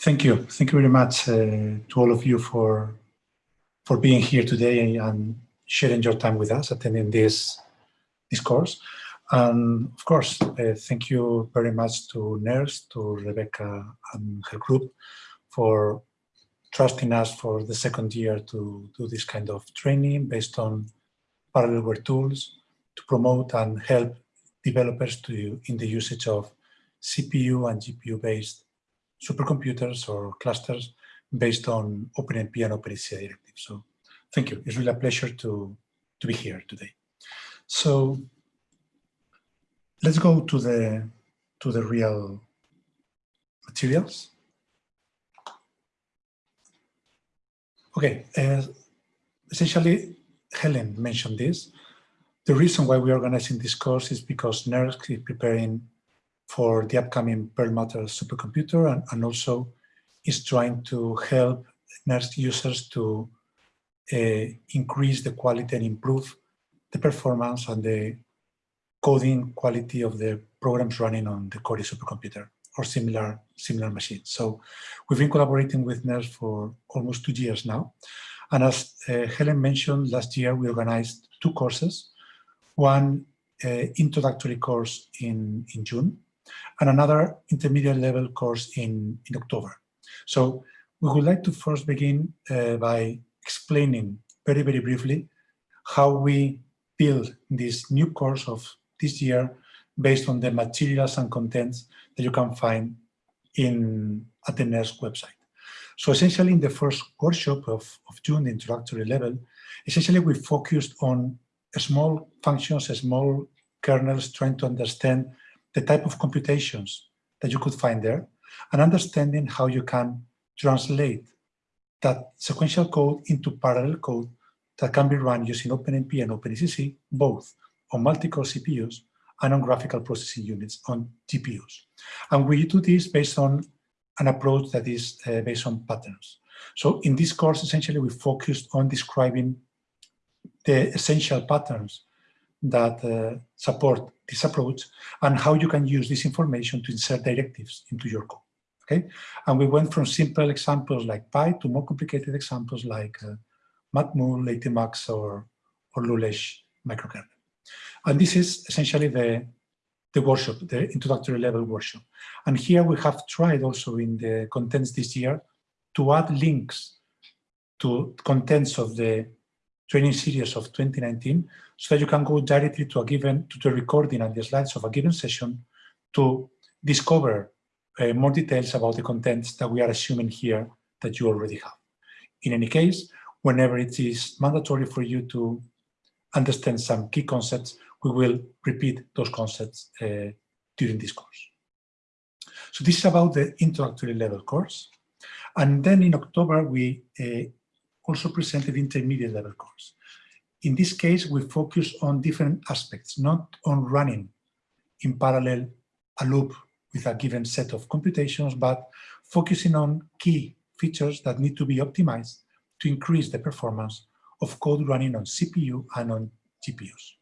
Thank you. Thank you very much uh, to all of you for for being here today and sharing your time with us, attending this this course. And of course, uh, thank you very much to NERSC, to Rebecca and her group for trusting us for the second year to do this kind of training based on parallelware tools to promote and help developers to in the usage of CPU and GPU based supercomputers or clusters based on OpenMP and OpenACC directives. So thank you. It's really a pleasure to, to be here today. So let's go to the to the real materials. Okay, uh, essentially, Helen mentioned this. The reason why we're organizing this course is because NERSC is preparing for the upcoming Perlmutter supercomputer and, and also is trying to help NERSC users to uh, increase the quality and improve the performance and the coding quality of the programs running on the Cori supercomputer or similar similar machines. So we've been collaborating with NERSC for almost two years now. And as uh, Helen mentioned, last year we organized two courses, one uh, introductory course in, in June and another intermediate level course in, in October. So we would like to first begin uh, by explaining very, very briefly how we build this new course of this year based on the materials and contents that you can find in at the NERSC website. So essentially in the first workshop of, of June, the introductory level, essentially we focused on small functions, small kernels trying to understand the type of computations that you could find there and understanding how you can translate that sequential code into parallel code that can be run using OpenMP and OpenACC, both on multi-core CPUs and on graphical processing units on GPUs. And we do this based on an approach that is uh, based on patterns. So in this course, essentially, we focused on describing the essential patterns that uh, support this approach and how you can use this information to insert directives into your code. Okay, and we went from simple examples like Pi to more complicated examples like uh, Matmul, LaTeMux, or or Lulesh microkernel. And this is essentially the the workshop, the introductory level workshop. And here we have tried also in the contents this year to add links to contents of the training series of 2019 so that you can go directly to a given, to the recording and the slides of a given session to discover uh, more details about the contents that we are assuming here that you already have. In any case, whenever it is mandatory for you to understand some key concepts, we will repeat those concepts uh, during this course. So this is about the introductory level course. And then in October, we uh, also presented intermediate level course. In this case, we focus on different aspects, not on running in parallel a loop with a given set of computations, but focusing on key features that need to be optimized to increase the performance of code running on CPU and on GPUs.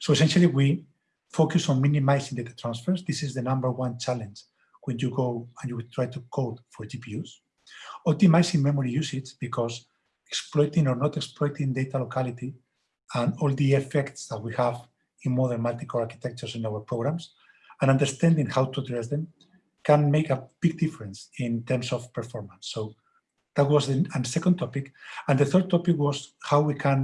So essentially, we focus on minimizing data transfers. This is the number one challenge when you go and you try to code for GPUs. Optimizing memory usage because exploiting or not exploiting data locality and all the effects that we have in modern multi-core architectures in our programs and understanding how to address them can make a big difference in terms of performance. So that was the and second topic. And the third topic was how we can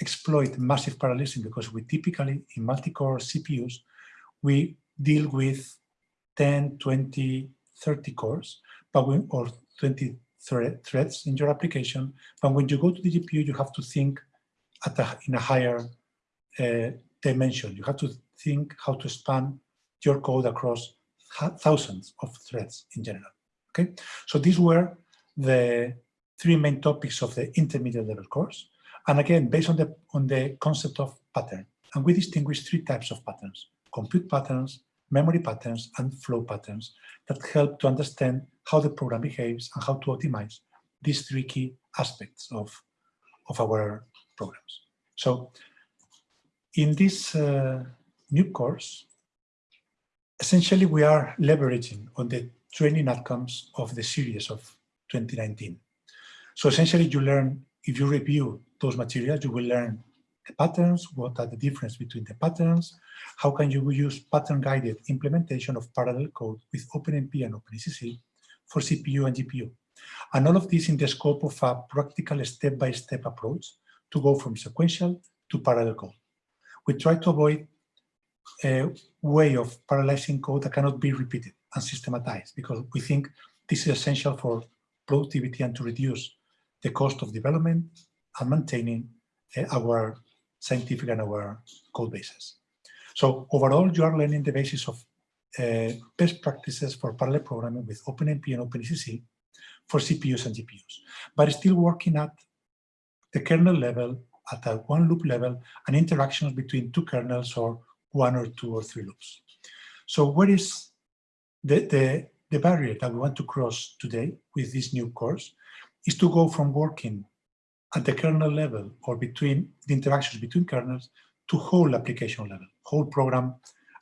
exploit massive parallelism because we typically in multi-core CPUs, we deal with 10, 20, 30 cores, but we, or 20 thread, threads in your application. But when you go to the GPU, you have to think at a, in a higher uh, dimension. You have to think how to span your code across thousands of threads in general. Okay, so these were the three main topics of the intermediate level course. And again, based on the on the concept of pattern, and we distinguish three types of patterns: compute patterns, memory patterns, and flow patterns that help to understand how the program behaves and how to optimize these three key aspects of, of our programs. So in this uh, new course, essentially we are leveraging on the training outcomes of the series of 2019. So essentially you learn, if you review those materials, you will learn the patterns, what are the difference between the patterns, how can you use pattern-guided implementation of parallel code with OpenMP and OpenACC for CPU and GPU. And all of this in the scope of a practical step-by-step -step approach to go from sequential to parallel code. We try to avoid a way of parallelizing code that cannot be repeated and systematized because we think this is essential for productivity and to reduce the cost of development and maintaining uh, our scientific and our code bases. So overall, you are learning the basis of uh, best practices for parallel programming with OpenMP and OpenACC for CPUs and GPUs, but still working at the kernel level, at a one loop level, and interactions between two kernels or one or two or three loops. So where is the, the, the barrier that we want to cross today with this new course is to go from working at the kernel level or between the interactions between kernels to whole application level, whole program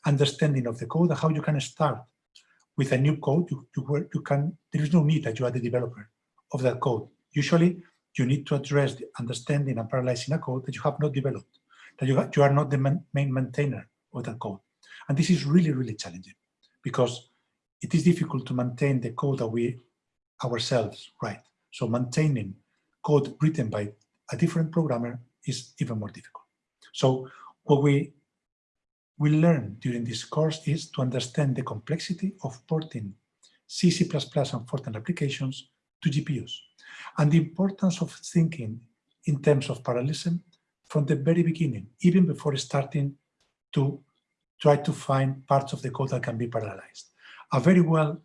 understanding of the code and how you can start with a new code. You, you, you can, there is no need that you are the developer of that code. Usually you need to address the understanding and parallelizing a code that you have not developed, that you, you are not the man, main maintainer of that code. And this is really, really challenging because it is difficult to maintain the code that we ourselves write. So maintaining code written by a different programmer is even more difficult. So what we will learn during this course is to understand the complexity of porting C, C++ and Fortran applications to GPUs and the importance of thinking in terms of parallelism from the very beginning, even before starting to try to find parts of the code that can be parallelized. A very well,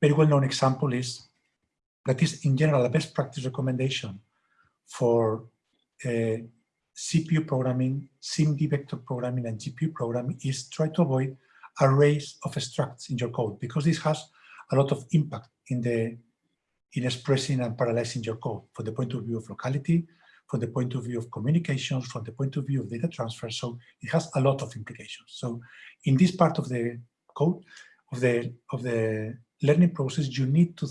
very well-known example is that is in general a best practice recommendation for uh, CPU programming, SIMD vector programming, and GPU programming is try to avoid arrays of structs in your code because this has a lot of impact in the in expressing and parallelizing your code from the point of view of locality, from the point of view of communications, from the point of view of data transfer. So it has a lot of implications. So in this part of the code, of the, of the learning process, you need to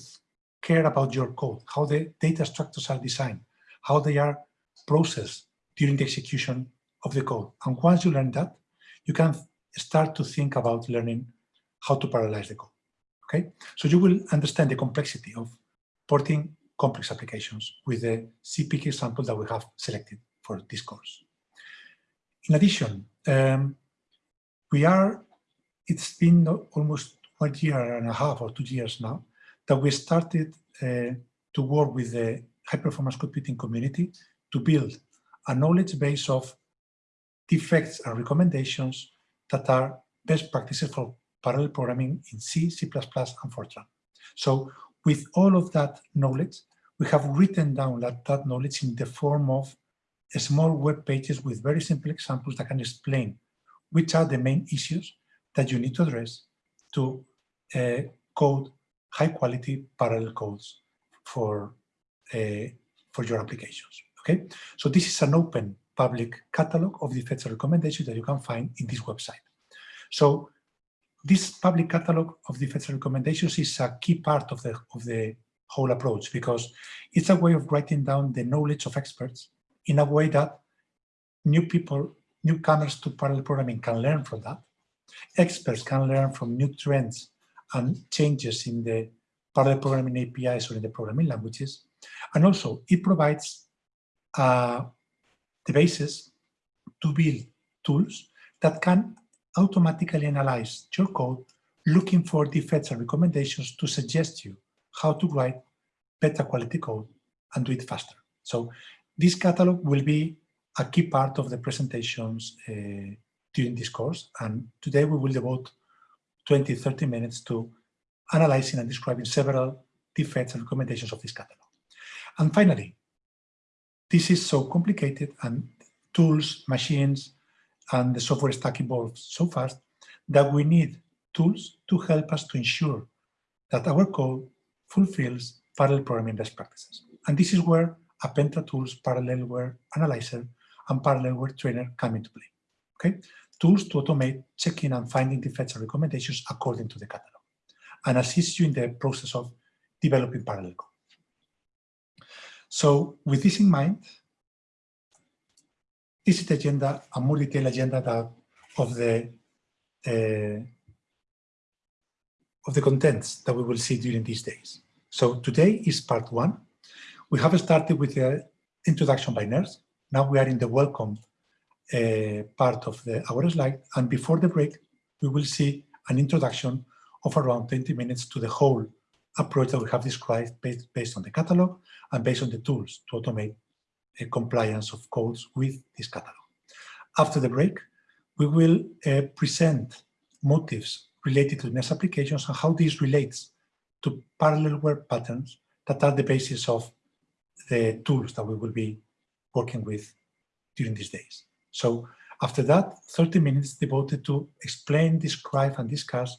care about your code, how the data structures are designed, how they are processed during the execution of the code. And once you learn that, you can start to think about learning how to parallelize the code. Okay, so you will understand the complexity of porting complex applications with the CPK example that we have selected for this course. In addition, um, we are, it's been almost one year and a half or two years now that we started uh, to work with the high performance computing community to build a knowledge base of defects and recommendations that are best practices for parallel programming in C, C++, and Fortran. So with all of that knowledge, we have written down that, that knowledge in the form of small web pages with very simple examples that can explain which are the main issues that you need to address to uh, code high quality parallel codes for, uh, for your applications. Okay, so this is an open public catalog of the and recommendations that you can find in this website. So this public catalog of the and recommendations is a key part of the, of the whole approach because it's a way of writing down the knowledge of experts in a way that new people, newcomers to parallel programming can learn from that. Experts can learn from new trends and changes in the parallel programming APIs or in the programming languages. And also it provides uh, the basis to build tools that can automatically analyze your code looking for defects and recommendations to suggest you how to write better quality code and do it faster. So this catalog will be a key part of the presentations uh, during this course. And today we will devote 20, 30 minutes to analyzing and describing several defects and recommendations of this catalog. And finally, this is so complicated and tools, machines, and the software stack evolves so fast that we need tools to help us to ensure that our code fulfills parallel programming best practices. And this is where Appentra tools, Parallelware Analyzer, and Parallelware Trainer come into play. Okay, Tools to automate checking and finding defects and recommendations according to the catalog. and assist you in the process of developing parallel code. So with this in mind, this is the agenda, a more detailed agenda that of the uh, of the contents that we will see during these days. So today is part one. We have started with the introduction by NERSC. Now we are in the welcome uh, part of the, our slide. And before the break, we will see an introduction of around 20 minutes to the whole approach that we have described based, based on the catalog and based on the tools to automate a compliance of codes with this catalog. After the break, we will uh, present motives related to NERSC applications and how this relates to Parallelware patterns that are the basis of the tools that we will be working with during these days. So after that, 30 minutes devoted to explain, describe, and discuss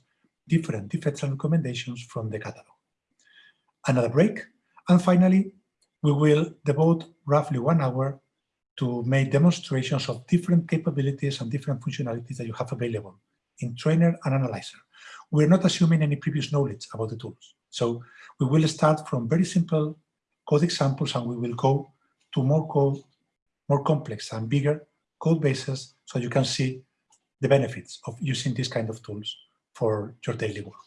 different defects and recommendations from the catalog. Another break, and finally, we will devote roughly one hour to make demonstrations of different capabilities and different functionalities that you have available in Trainer and Analyzer. We're not assuming any previous knowledge about the tools. So we will start from very simple code examples and we will go to more code, more complex and bigger code bases so you can see the benefits of using these kind of tools for your daily work.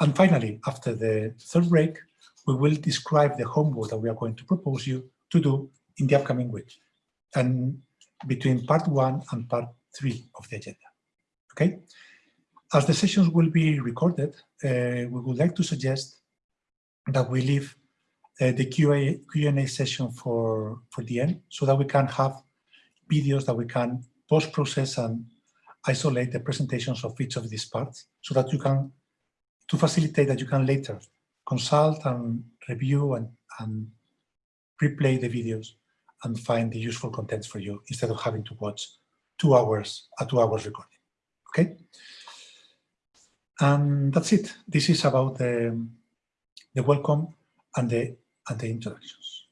And finally, after the third break, we will describe the homework that we are going to propose you to do in the upcoming week and between part one and part three of the agenda. Okay? As the sessions will be recorded, uh, we would like to suggest that we leave uh, the Q&A session for, for the end so that we can have videos that we can post-process and isolate the presentations of each of these parts so that you can, to facilitate that you can later consult and review and, and replay the videos and find the useful contents for you instead of having to watch two hours, a two hours recording. Okay? And that's it. This is about the, the welcome and the, and the introductions.